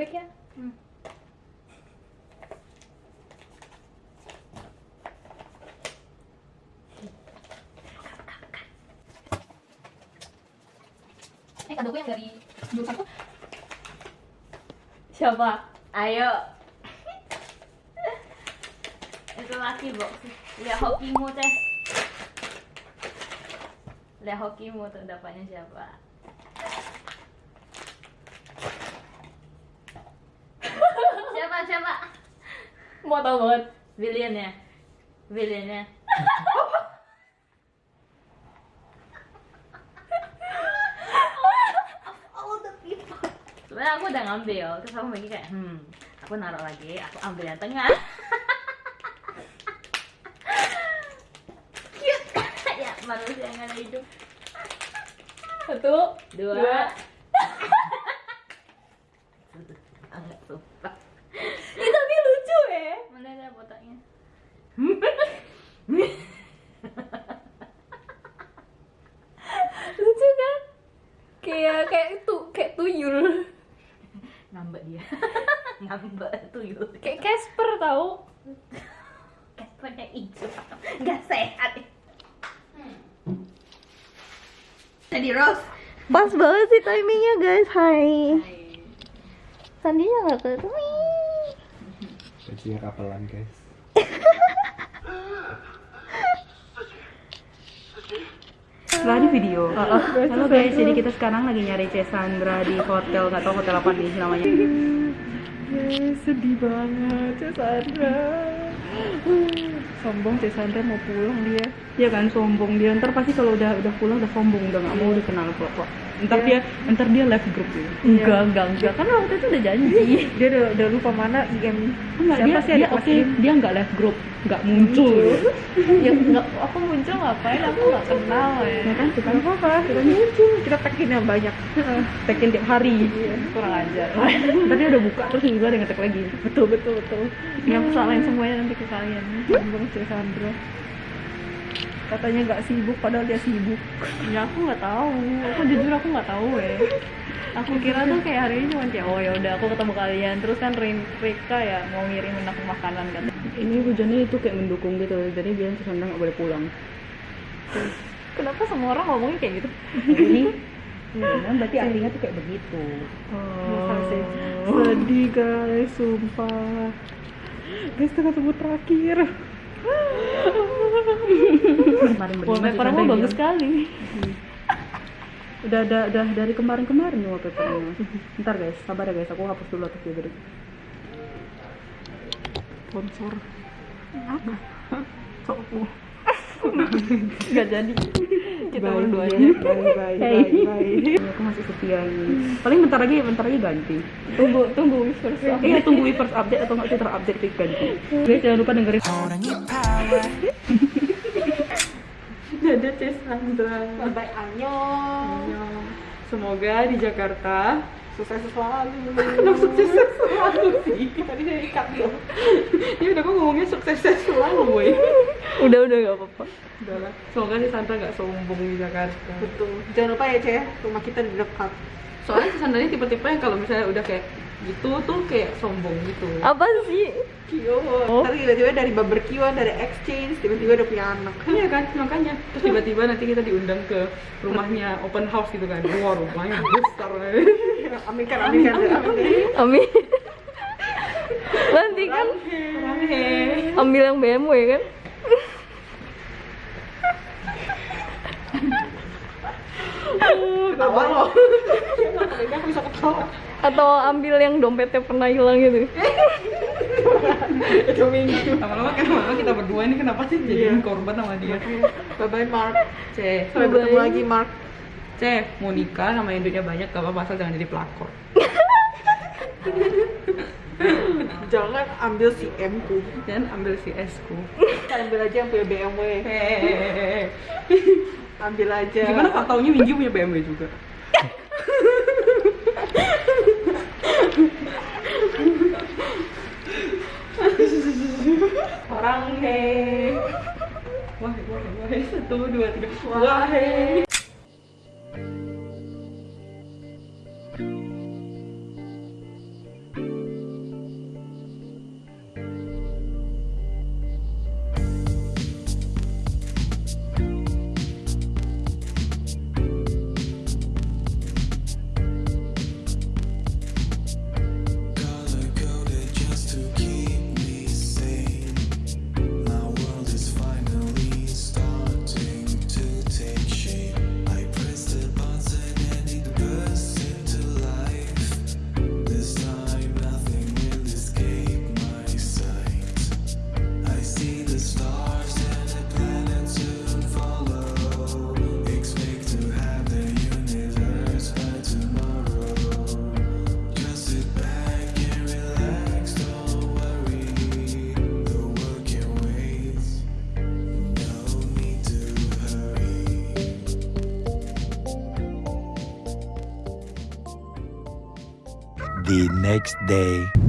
bagnya. Hmm. Eh kadoku yang dari jurusan. Siapa? Ayo. Itu laki box. Lihat hokimu teh. Lihat hokimu tuh dapatnya siapa? siapa siapa? Mau tahu banget. William ya. William ya. Sebenarnya aku udah ngambil, terus aku bagi kayak, hmm, aku naruh lagi, aku ambil yang tengah. Cute, ya manusia yang ada hidup. Satu, Dua. dua. Sangat sumpah. Ih, tapi lucu ya. Botaknya? Lucu kan? Kayak kayak itu, kayak tuyul. Ngambek dia. Ngambek tuyul. Kayak Casper tahu. Kaspernya hijau. Nggak sehat. Jadi Rose. Pas banget sih timingnya guys. Hai. Sandinya nggak ketemu. Bajunya kapelan guys. Setelah di video. Halo guys, jadi kita sekarang lagi nyari Cesandra di hotel, nggak tahu hotel apa nih namanya. Yes, sedih banget Cesandra. Sombong Cesandra mau pulang dia. Dia kan sombong dia. Ntar pasti kalau udah udah pulang udah sombong, udah nggak mau dikenal kok. kok. Ntar dia, ntar dia left group ya. Enggak, enggak, enggak. Kan waktu itu udah janji. Dia udah, udah lupa mana IM. Enggak, Siapa dia, sih dia oke, dia nggak left group, nggak muncul. ya enggak, aku muncul ngapain? Aku enggak kenal ya. Ya kan, kita Enggak apa-apa, kita muncul. Kita tekin yang banyak. tekin tiap hari. Iya, kurang ajar. Ntar dia udah buka terus tiba-tiba ada ngetek lagi. betul, betul, betul. Yang salahin semuanya nanti ke kalian. Sombong Cesandra. Katanya nggak sibuk, padahal dia sibuk. Ya aku nggak tahu. Aku jujur aku nggak tahu ya. Aku kira tuh kayak hari ini cuma kayak oh ya udah aku ketemu kalian. Terus kan Rika ya mau ngirimin aku makanan kan. Ini hujannya itu kayak mendukung gitu. Jadi biar Sandra nggak boleh pulang. Kenapa semua orang ngomongnya kayak gitu? Ini Iya, berarti artinya tuh kayak begitu. Sih? Sedih guys, sumpah. Guys, kita ketemu terakhir. Kemarin berdua Wallpaper Sandra bagus sekali. Udah, udah, udah dari kemarin-kemarin nih wallpapernya. Ntar guys, sabar ya guys, aku hapus dulu atas dia dulu. Sponsor. Sopo. Gak jadi. Kita Bye, berduanya. bye, bye, Hey. bye, bye. Aku masih setia ini. Paling bentar lagi, bentar lagi ganti. Tunggu, tunggu first Iya tunggu first update atau nggak Twitter update itu ganti. Guys jangan lupa dengerin. Dadah Cesandra. Bye annyeong. Semoga di Jakarta sukses selalu. Kenapa sukses selalu sih? Tadi dari ikat loh. Ya udah kok ngomongnya sukses selalu, woi. udah udah gak apa-apa. Udah lah. Semoga si Sandra gak sombong di Jakarta. Betul. Jangan lupa ya, Ceh, rumah kita di dekat. Soalnya si Sandra ini tipe-tipe yang kalau misalnya udah kayak gitu tuh kayak sombong gitu. Apa sih? Kio. Tapi tiba-tiba dari barbekyuan, dari exchange, tiba-tiba udah punya anak. Iya kan, makanya. Terus tiba-tiba nanti kita diundang ke rumahnya open house gitu kan. Wah, rumahnya besar. Amin kan, amin kan, amin. Amin. Nanti kan ambil yang BMW kan? Ketawa loh. Ini aku bisa ketawa. Atau ambil yang dompetnya pernah hilang gitu? Itu minggu. Lama-lama kan lama kita berdua ini kenapa sih jadiin korban sama dia? Bye-bye, Mark. C, Sampai Bye-bye. bertemu lagi, Mark. C, mau nikah sama yang duitnya banyak gak apa-apa asal jangan jadi pelakor. Jangan ambil si M ku. Dan ambil si S ku. Ambil aja yang punya BMW. Ambil aja. Gimana Pak taunya Minggi punya BMW juga? Orang he. Wah, wah, wah, satu, dua, tiga. Wah, he. Next day.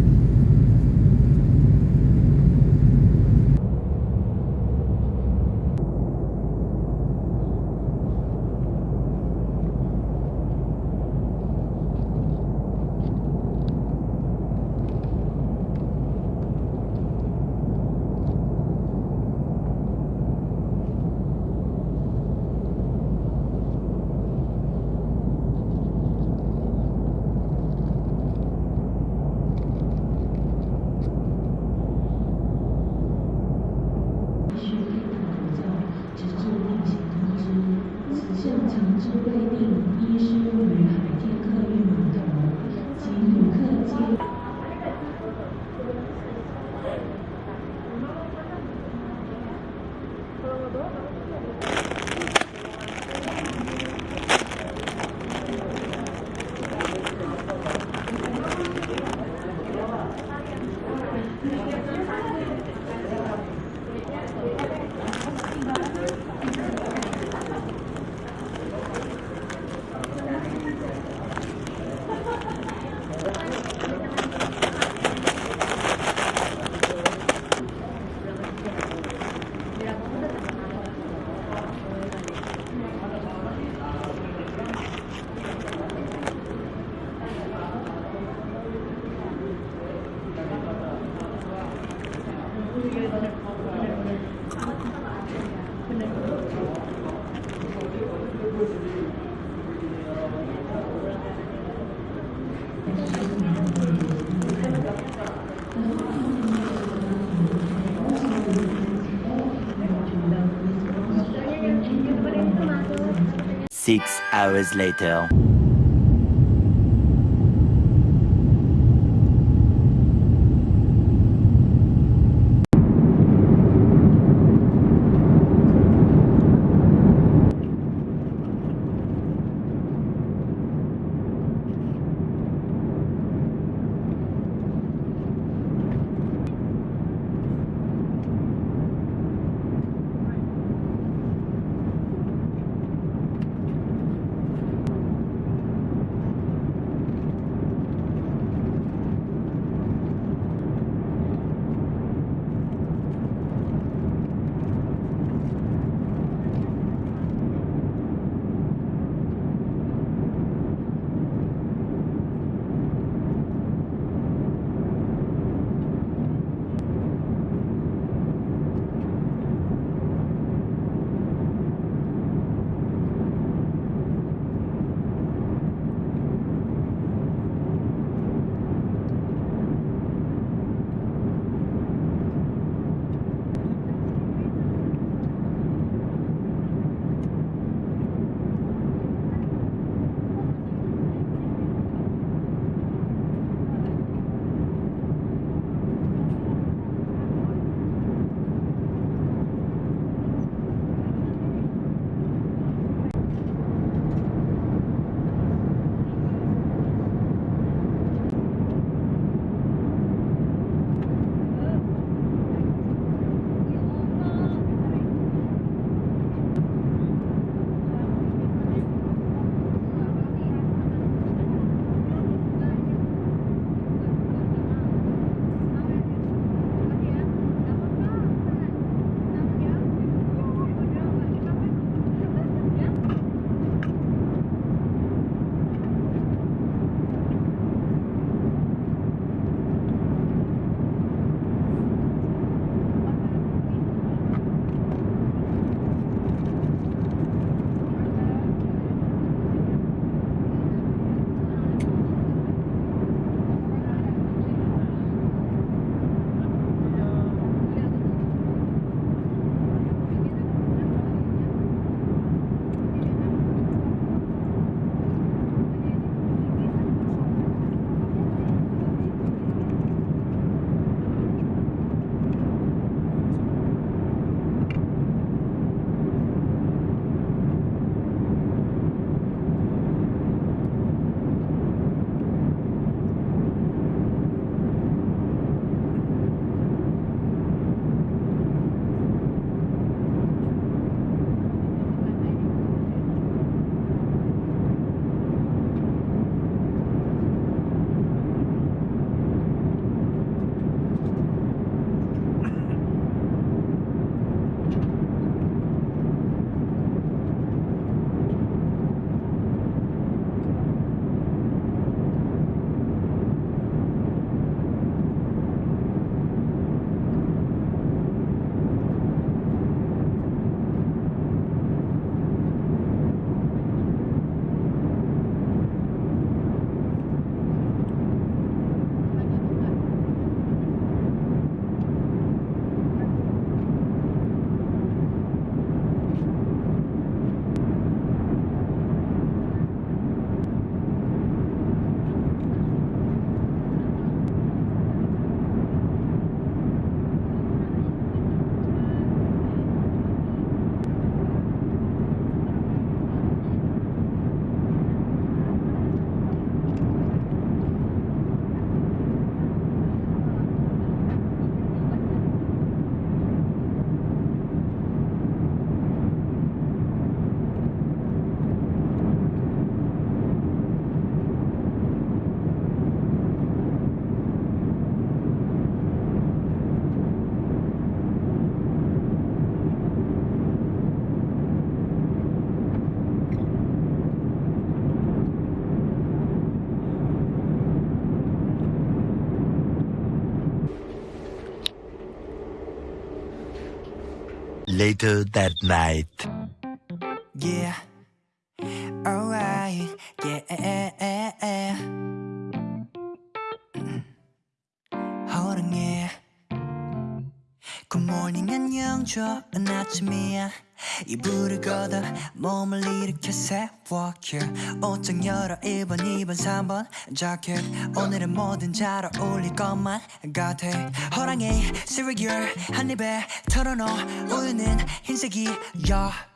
Six hours later. Later that night. Yeah. Alright. Yeah. 음. 호랑이. 굿모닝 안녕 좋은 아침이야 이불을 걷어 몸을 일으켜 세워. 옷장 열어 1번 2번 3번. 자켓 오늘은 뭐든 잘 어울릴 것만 같아. 호랑이 시리얼 한 입에 털어넣어 우유는 흰색이야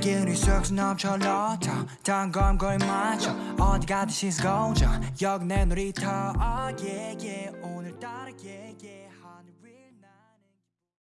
기운이 쑥쑥 넘쳐 러터 단검 거의 맞춰 어디 가든 she's 고정 여기 내 놀이터. oh yeah yeah 오늘따라 yeah